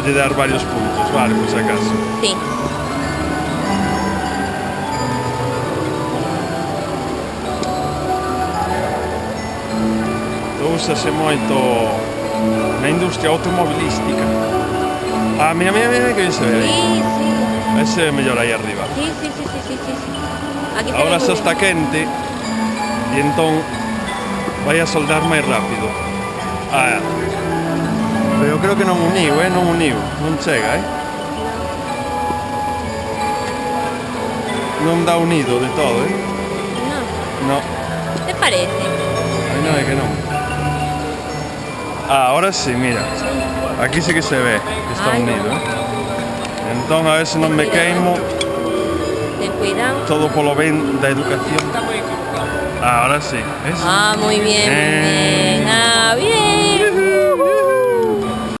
lle dar varios puntos, vale, por si acaso. Sí. Úsase moito na industria automobilística. Ah, mira, mira, mira que bien se ve aí. Sí, sí. Ese é mellor aí arriba. Sí, sí, sí, sí, sí, sí. Aquí se Ahora ve muy está quente e entón vai a soldar máis rápido. Ah, eu creo que non uniu, eh? Non uniu, non chega, eh? Non dá unido de todo, eh? No. No, ¿Te parece? aí non é que non. Ah, ahora sí, mira. Aquí sí que se ve que está Ay, no. unido, eh? Entón, a ver se non me queimo Ten cuidado. todo polo ben da educación. Ah, ahora sí, ¿ves? Ah, muy bien. Eh,